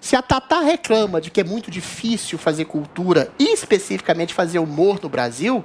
Se a Tatá reclama de que é muito difícil fazer cultura e especificamente fazer humor no Brasil,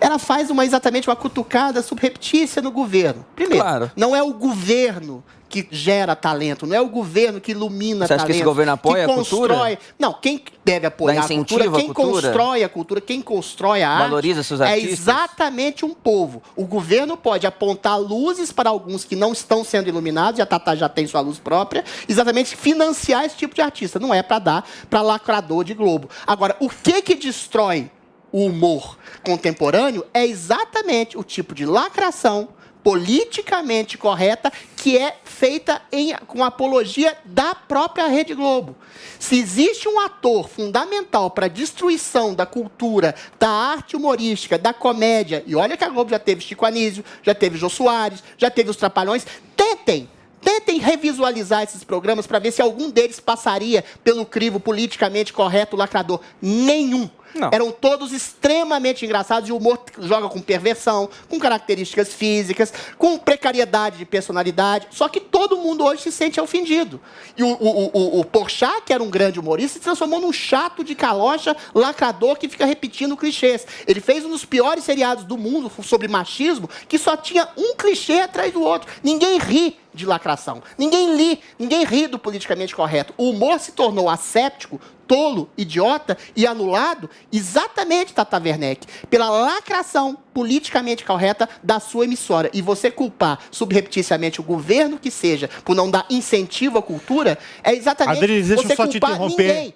ela faz uma exatamente uma cutucada subreptícia no governo. Primeiro, Claro. não é o governo que gera talento, não é o governo que ilumina Você acha que talento. esse governo apoia que a cultura? constrói... Não, quem deve apoiar a cultura, quem cultura? constrói a cultura, quem constrói a Valoriza arte, seus é artistas? exatamente um povo. O governo pode apontar luzes para alguns que não estão sendo iluminados, e a Tatá já tem sua luz própria, exatamente financiar esse tipo de artista. Não é para dar para lacrador de Globo. Agora, o que que destrói o humor contemporâneo é exatamente o tipo de lacração politicamente correta que é feita em, com apologia da própria Rede Globo. Se existe um ator fundamental para a destruição da cultura, da arte humorística, da comédia, e olha que a Globo já teve Chico Anísio, já teve Jô Soares, já teve os Trapalhões, tentem Tentem revisualizar esses programas para ver se algum deles passaria pelo crivo politicamente correto lacrador. Nenhum. Não. Eram todos extremamente engraçados e o humor joga com perversão, com características físicas, com precariedade de personalidade. Só que todo mundo hoje se sente ofendido. E o, o, o, o Porchat, que era um grande humorista, se transformou num chato de calocha lacrador que fica repetindo clichês. Ele fez um dos piores seriados do mundo sobre machismo, que só tinha um clichê atrás do outro. Ninguém ri de lacração. Ninguém li, ninguém ri do politicamente correto. O humor se tornou asséptico, tolo, idiota e anulado exatamente, Tata Werneck, pela lacração politicamente correta da sua emissora. E você culpar subrepticiamente o governo que seja por não dar incentivo à cultura é exatamente Adriles, deixa eu você culpar interromper. ninguém.